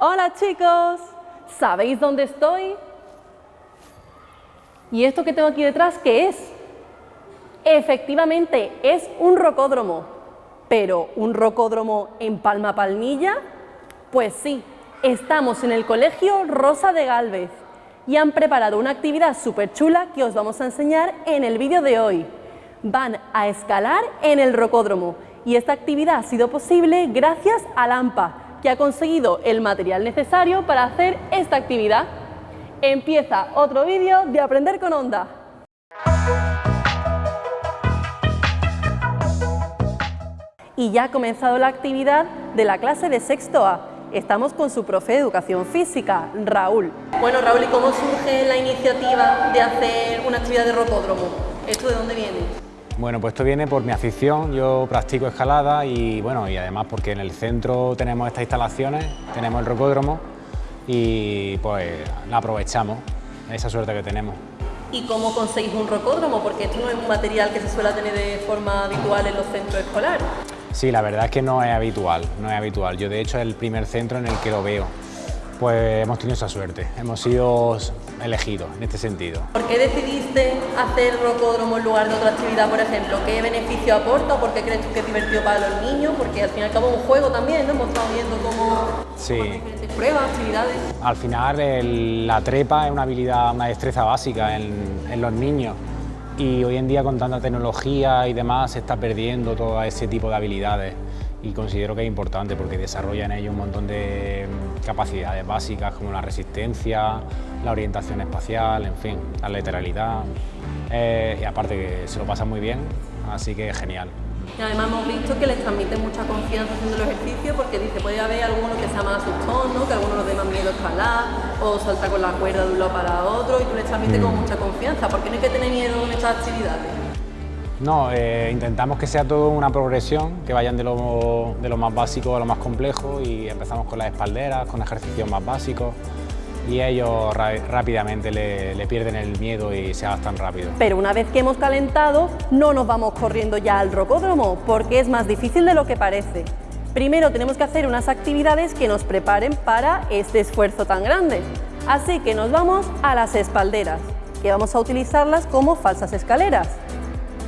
Hola chicos, ¿sabéis dónde estoy? ¿Y esto que tengo aquí detrás qué es? Efectivamente, es un rocódromo. ¿Pero un rocódromo en Palma Palmilla? Pues sí, estamos en el Colegio Rosa de Galvez y han preparado una actividad súper chula que os vamos a enseñar en el vídeo de hoy. Van a escalar en el rocódromo y esta actividad ha sido posible gracias a Lampa, que ha conseguido el material necesario para hacer esta actividad. Empieza otro vídeo de Aprender con Onda. Y ya ha comenzado la actividad de la clase de sexto A. Estamos con su profe de Educación Física, Raúl. Bueno, Raúl, ¿y cómo surge la iniciativa de hacer una actividad de rocódromo? ¿Esto de dónde viene? Bueno, pues esto viene por mi afición, yo practico escalada y bueno, y además porque en el centro tenemos estas instalaciones, tenemos el rocódromo y pues la aprovechamos, esa suerte que tenemos. ¿Y cómo conseguís un rocódromo? Porque esto no es un material que se suele tener de forma habitual en los centros escolares. Sí, la verdad es que no es habitual, no es habitual. Yo de hecho es el primer centro en el que lo veo. Pues hemos tenido esa suerte, hemos sido elegidos en este sentido. ¿Por qué decidiste hacer rocódromo en lugar de otra actividad, por ejemplo? ¿Qué beneficio aporta o por qué crees que es divertido para los niños? Porque al fin y al cabo es un juego también, ¿no? Hemos estado viendo cómo sí. diferentes pruebas, actividades. Al final la trepa es una habilidad, una destreza básica en, en los niños y hoy en día con tanta tecnología y demás se está perdiendo todo ese tipo de habilidades y considero que es importante porque desarrolla en ello un montón de mm, capacidades básicas como la resistencia, la orientación espacial, en fin, la lateralidad eh, y aparte que se lo pasa muy bien, así que genial. Y además hemos visto que les transmite mucha confianza haciendo el ejercicio porque dice, puede haber alguno que sea más asustón, ¿no? que alguno nos dé más miedo escalar o salta con la cuerda de un lado para otro y tú les transmites con mm. mucha confianza. ¿Por qué no hay que tener miedo en estas actividades? No, eh, intentamos que sea todo una progresión, que vayan de lo, de lo más básico a lo más complejo y empezamos con las espalderas, con ejercicios más básicos y ellos rápidamente le, pierden el miedo y se adaptan rápido. Pero una vez que hemos calentado, no nos vamos corriendo ya al rocódromo, porque es más difícil de lo que parece. Primero tenemos que hacer unas actividades que nos preparen para este esfuerzo tan grande. Así que nos vamos a las espalderas, que vamos a utilizarlas como falsas escaleras.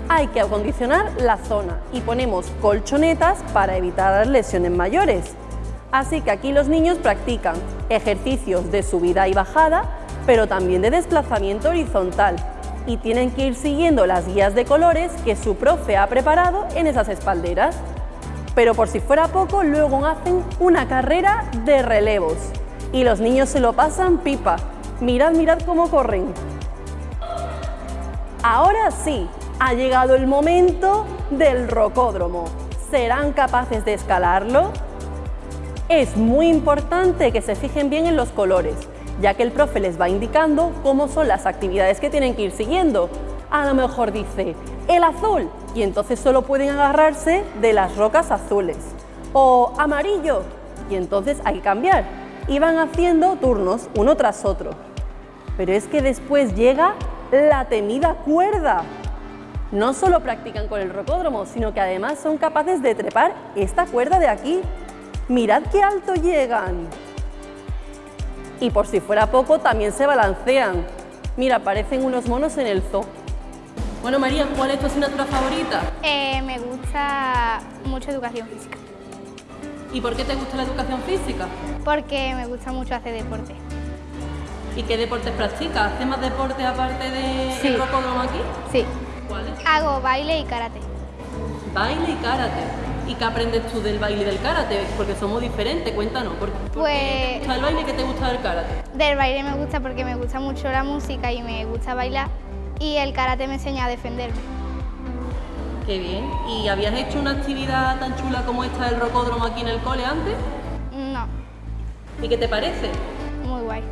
Hay que acondicionar la zona y ponemos colchonetas para evitar lesiones mayores. Así que aquí los niños practican ejercicios de subida y bajada, pero también de desplazamiento horizontal y tienen que ir siguiendo las guías de colores que su profe ha preparado en esas espalderas. Pero por si fuera poco, luego hacen una carrera de relevos y los niños se lo pasan pipa. Mirad, mirad cómo corren. Ahora sí, ha llegado el momento del rocódromo. ¿Serán capaces de escalarlo? Es muy importante que se fijen bien en los colores, ya que el profe les va indicando cómo son las actividades que tienen que ir siguiendo. A lo mejor dice, el azul, y entonces solo pueden agarrarse de las rocas azules. O amarillo, y entonces hay que cambiar. Y van haciendo turnos uno tras otro. Pero es que después llega la temida cuerda. No solo practican con el rocódromo, sino que además son capaces de trepar esta cuerda de aquí Mirad qué alto llegan. Y por si fuera poco, también se balancean. Mira, parecen unos monos en el zoo. Bueno, María, ¿cuál es tu asignatura favorita? Eh, me gusta mucho educación física. ¿Y por qué te gusta la educación física? Porque me gusta mucho hacer deporte. ¿Y qué deportes practicas? ¿Haces más deporte aparte de sí. rocódromo aquí? Sí. ¿Cuáles? Hago baile y karate. Baile y karate. ¿Y qué aprendes tú del baile y del karate? Porque somos diferentes, cuéntanos. ¿Por, pues, qué te gusta el baile y qué te gusta del karate? Del baile me gusta porque me gusta mucho la música y me gusta bailar y el karate me enseña a defenderme. Qué bien. ¿Y habías hecho una actividad tan chula como esta del rocódromo aquí en el cole antes? No. ¿Y qué te parece? Muy guay.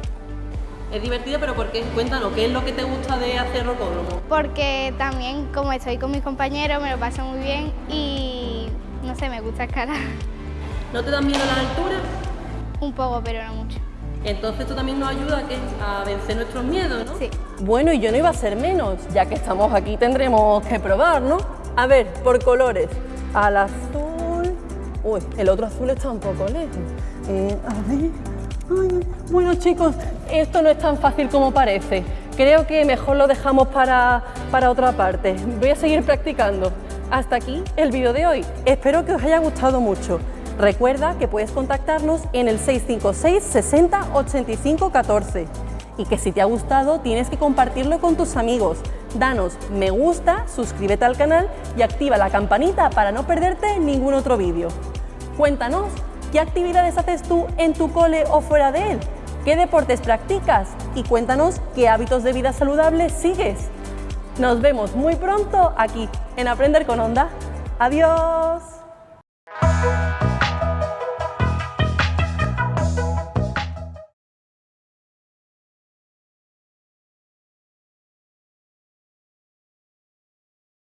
Es divertido, pero ¿por qué? Cuéntanos, ¿qué es lo que te gusta de hacer rocódromo? Porque también, como estoy con mis compañeros, me lo paso muy bien y no sé, me gusta escalar. ¿No te dan miedo a la altura? Un poco, pero no mucho. Entonces esto también nos ayuda a, vencer nuestros miedos, ¿no? Sí. Bueno, y yo no iba a ser menos, ya que estamos aquí tendremos que probar, ¿no? A ver, por colores. Al azul... Uy, el otro azul está un poco lejos. Eh, a ver... Bueno chicos, esto no es tan fácil como parece. Creo que mejor lo dejamos para, para otra parte. Voy a seguir practicando. Hasta aquí el vídeo de hoy. Espero que os haya gustado mucho. Recuerda que puedes contactarnos en el 656 60 85 14 y que si te ha gustado tienes que compartirlo con tus amigos. Danos me gusta, suscríbete al canal y activa la campanita para no perderte ningún otro vídeo. Cuéntanos, ¿qué actividades haces tú en tu cole o fuera de él? ¿Qué deportes practicas? Y cuéntanos qué hábitos de vida saludables sigues. Nos vemos muy pronto aquí en Aprender con Onda. ¡Adiós!